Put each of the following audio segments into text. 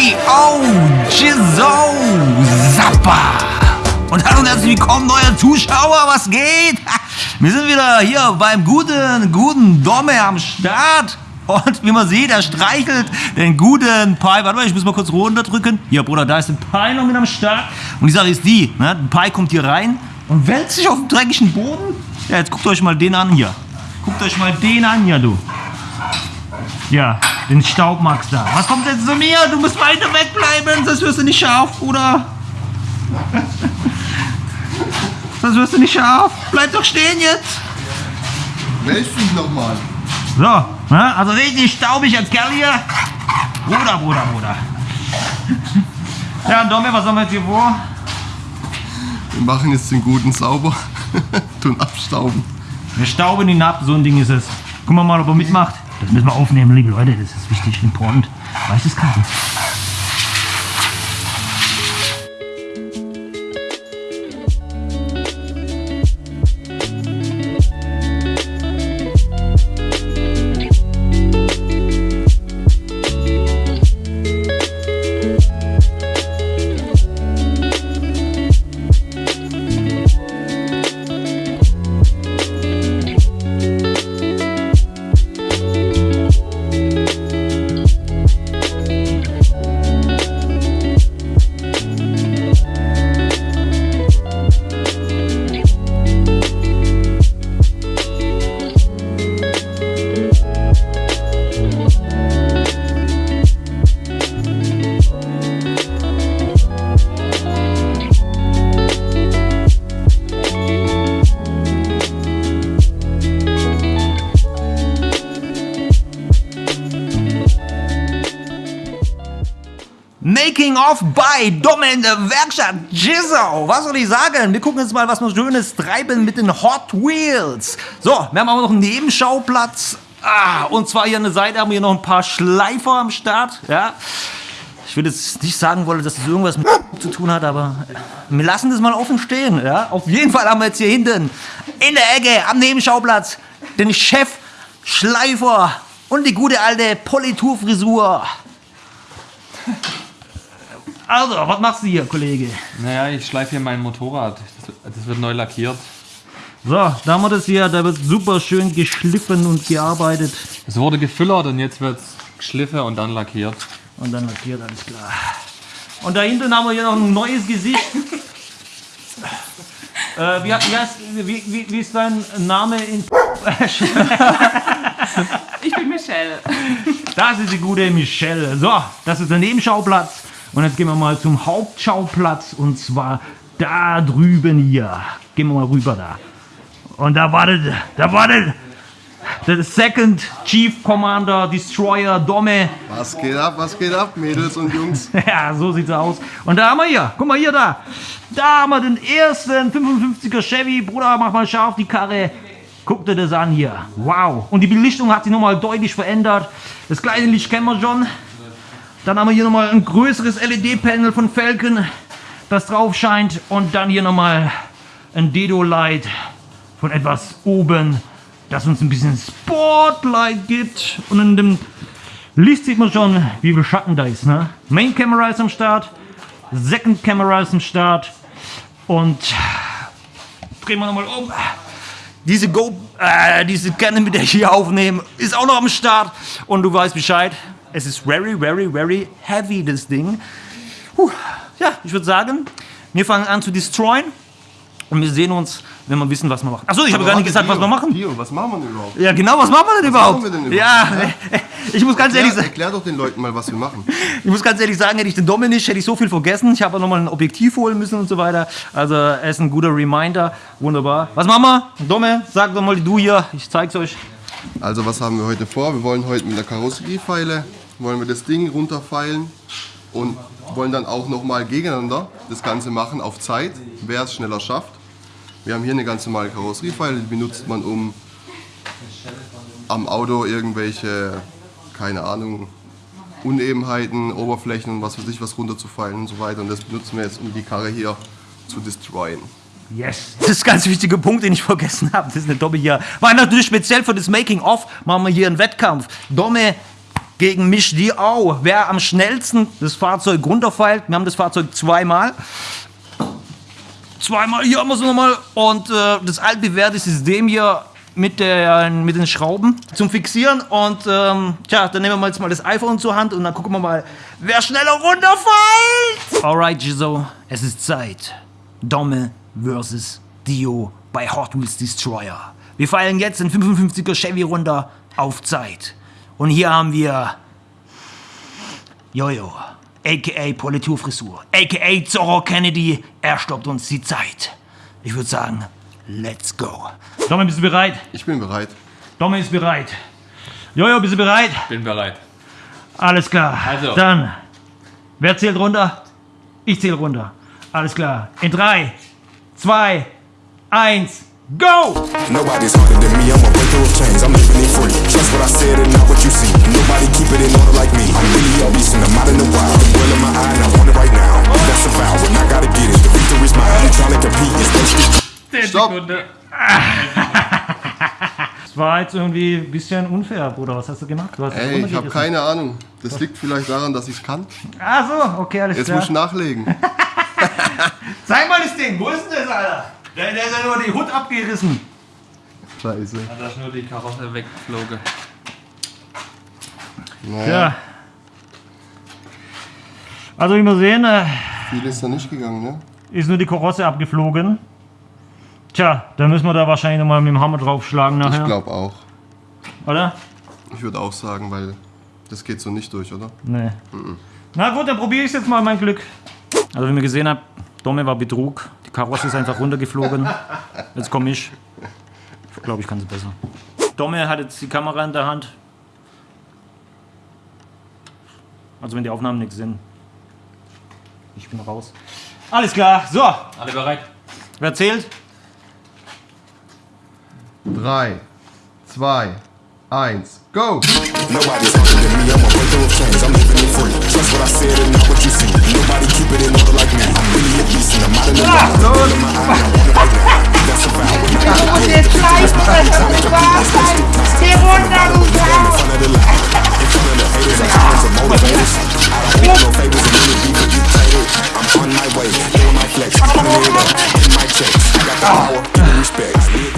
J.O. Jizzo Zappa. Und hallo und herzlich willkommen, neue Zuschauer, was geht? Wir sind wieder hier beim guten, guten Domme am Start. Und wie man sieht, er streichelt den guten Pi. Warte mal, ich muss mal kurz runterdrücken. Hier, Bruder, da ist ein Pi noch mit am Start. Und die Sache ist die, ne? ein Pi kommt hier rein und wälzt sich auf den dreckigen Boden. Ja, jetzt guckt euch mal den an hier. Guckt euch mal den an hier, du. Ja, den Staubmax da. Was kommt jetzt zu mir? Du musst weiter wegbleiben, sonst wirst du nicht scharf, Bruder. sonst wirst du nicht scharf. Bleib doch stehen jetzt. Meld dich nochmal. So, ne? also richtig staubig als Kerl hier. Bruder, Bruder, Bruder. Ja, Domme, was haben wir jetzt hier vor? Wir machen jetzt den guten sauber. Tun abstauben. Wir stauben ihn ab, so ein Ding ist es. Gucken wir mal, ob er mitmacht. Das müssen wir aufnehmen, liebe Leute, das ist wichtig, important. Weißes Kabel. Making of by Dumme in der Werkstatt Jizzo. Was soll ich sagen? Wir gucken jetzt mal, was wir Schönes treiben mit den Hot Wheels. So, wir haben auch noch einen Nebenschauplatz. Ah, und zwar hier an der Seite haben wir noch ein paar Schleifer am Start. Ja. Ich würde jetzt nicht sagen wollen, dass das irgendwas mit zu tun hat, aber wir lassen das mal offen stehen. Ja. Auf jeden Fall haben wir jetzt hier hinten in der Ecke am Nebenschauplatz den Chef Schleifer und die gute alte Politurfrisur. Also, was machst du hier, Kollege? Naja, ich schleife hier mein Motorrad. Das, das wird neu lackiert. So, da haben wir das hier, da wird super schön geschliffen und gearbeitet. Es wurde gefüllert und jetzt wird es geschliffen und dann lackiert. Und dann lackiert, alles klar. Und da hinten haben wir hier noch ein neues Gesicht. äh, wie, wie, heißt, wie, wie, wie ist dein Name in... Ich bin Michelle. Das ist die gute Michelle. So, das ist der Nebenschauplatz. Und jetzt gehen wir mal zum Hauptschauplatz und zwar da drüben hier. Gehen wir mal rüber da. Und da wartet, da wartet der Second Chief Commander Destroyer Domme. Was geht ab, was geht ab, Mädels und Jungs? Ja, so sieht's aus. Und da haben wir hier, guck mal hier da. Da haben wir den ersten 55er Chevy. Bruder, mach mal scharf die Karre. Guck dir das an hier. Wow. Und die Belichtung hat sich nochmal deutlich verändert. Das kleine Licht kennen wir schon. Dann haben wir hier nochmal ein größeres LED-Panel von Falcon, das drauf scheint. Und dann hier nochmal ein Dedo-Light von etwas oben, das uns ein bisschen Spotlight gibt. Und in dem Licht sieht man schon, wie viel Schatten da ist. Ne? Main Camera ist am Start, Second Camera ist am Start. Und drehen wir nochmal um. Diese Go, äh, diese Canon, mit der ich hier aufnehme, ist auch noch am Start. Und du weißt Bescheid. Es ist very, very, very heavy, das Ding. Puh. Ja, ich würde sagen, wir fangen an zu destroyen. Und wir sehen uns, wenn wir wissen, was wir machen. Achso, ich habe gar nicht gesagt, was wir machen. Hier, was machen wir denn überhaupt? Ja, genau, was machen wir denn Was überhaupt? machen wir denn Ja, überhaupt? ich muss ganz ehrlich Erklär, sagen, erklär doch den Leuten mal, was wir machen. ich muss ganz ehrlich sagen, hätte ich den Dominik, hätte ich so viel vergessen. Ich habe noch mal ein Objektiv holen müssen und so weiter. Also, er ist ein guter Reminder. Wunderbar. Was machen wir? Domme, sag doch mal du hier. Ich zeig's euch. Also, was haben wir heute vor? Wir wollen heute mit der Karosseriefeile, wollen wir das Ding runterfeilen und wollen dann auch nochmal gegeneinander das Ganze machen auf Zeit, wer es schneller schafft. Wir haben hier eine ganz normale Karosseriefeile, die benutzt man, um am Auto irgendwelche, keine Ahnung, Unebenheiten, Oberflächen und was weiß ich was runterzufallen und so weiter. Und das benutzen wir jetzt, um die Karre hier zu destroyen. Yes. Das ist ein ganz wichtiger Punkt, den ich vergessen habe. Das ist eine Domme hier. War natürlich speziell für das Making-of. Machen wir hier einen Wettkampf. Domme gegen Mich Diao. Wer am schnellsten das Fahrzeug runterfeilt, wir haben das Fahrzeug zweimal. Zweimal, hier haben wir es nochmal. Und äh, das altbewährte System hier mit, der, mit den Schrauben zum Fixieren. Und ähm, tja, dann nehmen wir jetzt mal das iPhone zur Hand und dann gucken wir mal, wer schneller runterfällt. Alright, Giso, es ist Zeit. Domme versus Dio bei Hot Wheels Destroyer. Wir feiern jetzt den 55er Chevy runter auf Zeit. Und hier haben wir Jojo, aka Politurfrisur, aka Zorro Kennedy. Er stoppt uns die Zeit. Ich würde sagen, let's go. Domme, bist du bereit? Ich bin bereit. Domme ist bereit. Jojo, bist du bereit? Bin bereit. Alles klar. Also. Dann, wer zählt runter? Ich zähle runter. Alles klar. In 3, 2, 1, go! Nobody's harder than me, I'm a breaker of chains, I'm living it free. Trust what I said and not what you see. Nobody keep it in order like me. I'm really a beast and I'm out in the wild. The world in my eye and I want it right now. That's a vow and I gotta get it. The victory's mine. You trying to compete, it's bullshit. Stopp! Das war jetzt irgendwie ein bisschen unfair, Bruder. Was hast du gemacht? Du hast Ey, ich habe keine Ahnung. Das liegt vielleicht daran, dass ich es kann. Ach so, okay, alles Jetzt klar. muss ich nachlegen. Zeig mal das Ding. Wo ist denn das, Alter? Der, der ist ja nur die Hut abgerissen. Scheiße. Da ist nur die Karosse weggeflogen. Naja, Ja. Also wie wir sehen, äh, viel ist da nicht gegangen, ne? ist nur die Karosse abgeflogen. Tja, da müssen wir da wahrscheinlich nochmal mit dem Hammer draufschlagen Ich nachher. glaube auch. Oder? Ich würde auch sagen, weil das geht so nicht durch, oder? Nee. Na gut, dann probiere ich jetzt mal mein Glück. Also wie ihr gesehen habt, Domme war Betrug. Die Karosse ist einfach runtergeflogen. Jetzt komme ich. Ich glaube, ich kann es besser. Domme hat jetzt die Kamera in der Hand. Also wenn die Aufnahmen nichts sind. Ich bin raus. Alles klar. So, Alle bereit? wer zählt? 3, 2, 1, go! Nobody's harder than me, I'm a breaker of chains, I'm living it free. Trust what I said and not what you see. Nobody keep it in order like me.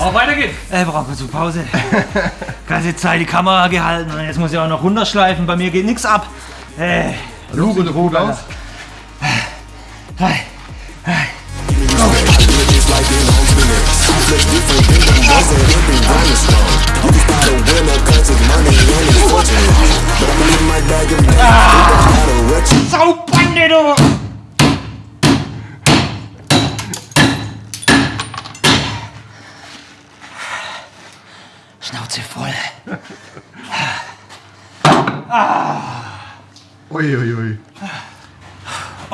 Auch weiter geht's. Äh, brauchen wir zur Pause. Ganze Zeit die Kamera gehalten und jetzt muss ich auch noch runterschleifen. Bei mir geht nichts ab. Äh, Lug und aus. hi. Flex different that ain't been running strong. You can start a winner cause it's money and it's fortune. But I'ma live my bag of days. It don't matter what you Saubande, du! Schnauze voll. Uiuiui.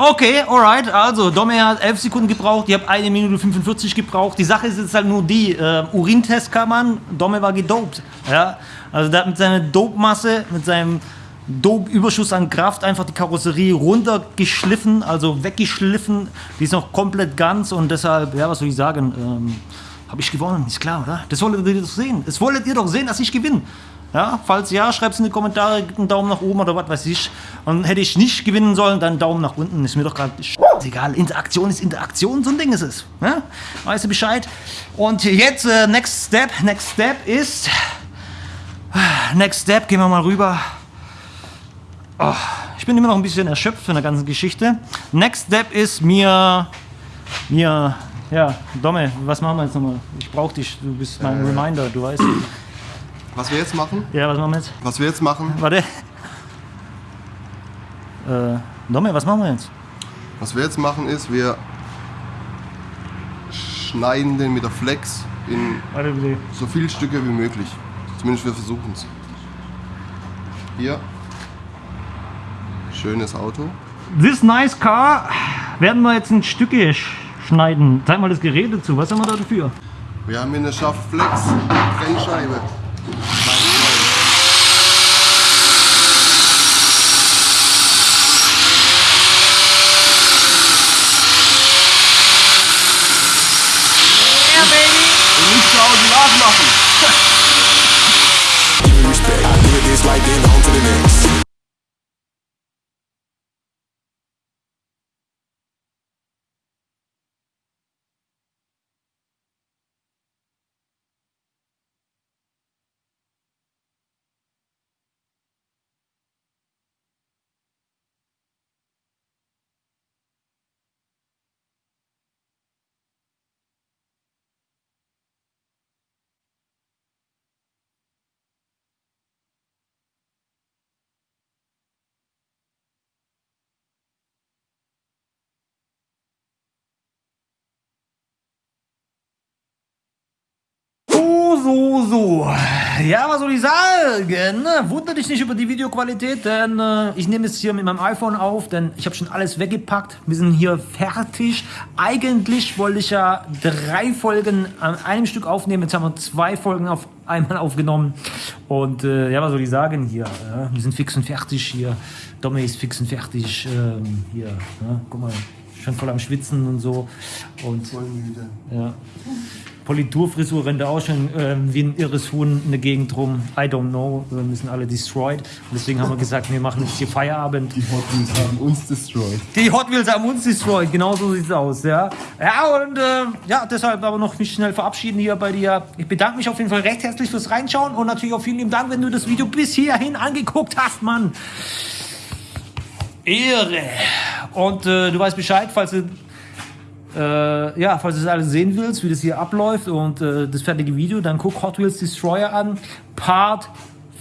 Okay, alright. Also, Domme hat 11 Sekunden gebraucht. Ich habe 1 Minute 45 gebraucht. Die Sache ist jetzt halt nur die: äh, Urintest kann man. Domme war gedopt. Ja? Also, der hat mit seiner Dope-Masse, mit seinem Dope-Überschuss an Kraft einfach die Karosserie runtergeschliffen, also weggeschliffen. Die ist noch komplett ganz und deshalb, ja, was soll ich sagen? Ähm, habe ich gewonnen, ist klar, oder? Das wolltet ihr doch sehen. Das wolltet ihr doch sehen, dass ich gewinne. Ja, falls ja, schreibt es in die Kommentare, einen Daumen nach oben oder was weiß ich. Und hätte ich nicht gewinnen sollen, dann Daumen nach unten. Ist mir doch gerade egal. Interaktion ist Interaktion, so ein Ding ist es. Ja? Weißt du Bescheid? Und jetzt, äh, next step, next step ist. Next step, gehen wir mal rüber. Oh, ich bin immer noch ein bisschen erschöpft von der ganzen Geschichte. Next step ist mir. Mir. Ja, Domme, was machen wir jetzt nochmal? Ich brauch dich, du bist mein Reminder, du weißt. Was wir jetzt machen? Ja, was machen wir jetzt? Was wir jetzt machen? Warte. Äh, Domme, was machen wir jetzt? Was wir jetzt machen ist, wir schneiden den mit der Flex in Warte bitte. so viele Stücke wie möglich. Zumindest wir versuchen es. Hier. Schönes Auto. This nice car werden wir jetzt in Stücke sch- schneiden. Zeig mal das Gerät dazu. Was haben wir da dafür? Wir haben hier eine Schaft Flex Trennscheibe. you So, so, so. Ja, was soll ich sagen? Wundere dich nicht über die Videoqualität, denn äh, ich nehme es hier mit meinem iPhone auf, denn ich habe schon alles weggepackt. Wir sind hier fertig. Eigentlich wollte ich ja drei Folgen an einem Stück aufnehmen. Jetzt haben wir zwei Folgen auf einmal aufgenommen. Und äh, ja, was soll ich sagen hier? Ja, wir sind fix und fertig hier. Domi ist fix und fertig. Ähm, hier, ja, guck mal, schon voll am Schwitzen und so. Und Voll müde. ja. Politurfrisur rennt da auch schon ähm, wie ein irres Huhn in der Gegend rum. I don't know. Wir müssen alle destroyed. Und deswegen haben wir gesagt, wir machen jetzt hier Feierabend. Die Hot Wheels haben uns destroyed. Die Hot Wheels haben uns destroyed. Genau so sieht's aus. Ja, ja und äh, ja, deshalb aber noch mich schnell verabschieden hier bei dir. Ich bedanke mich auf jeden Fall recht herzlich fürs Reinschauen und natürlich auch vielen lieben Dank, wenn du das Video bis hierhin angeguckt hast, Mann. Ehre. Und äh, du weißt Bescheid, falls du äh, ja, falls du das alles sehen willst, wie das hier abläuft und äh, das fertige Video, dann guck Hot Wheels Destroyer an. Part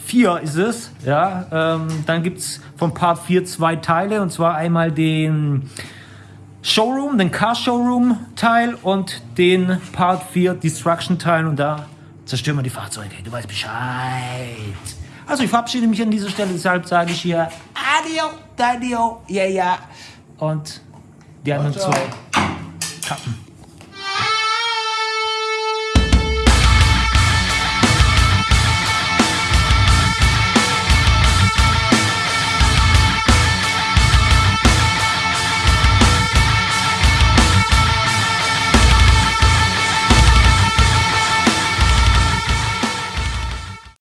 4 ist es. Ja, ähm, dann gibt es von Part 4 zwei Teile und zwar einmal den Showroom, den Car Showroom Teil und den Part 4 Destruction Teil und da zerstören wir die Fahrzeuge. Du weißt Bescheid. Also ich verabschiede mich an dieser Stelle, deshalb sage ich hier Adio, Dadio, ja, ja. Und die anderen zwei tappen.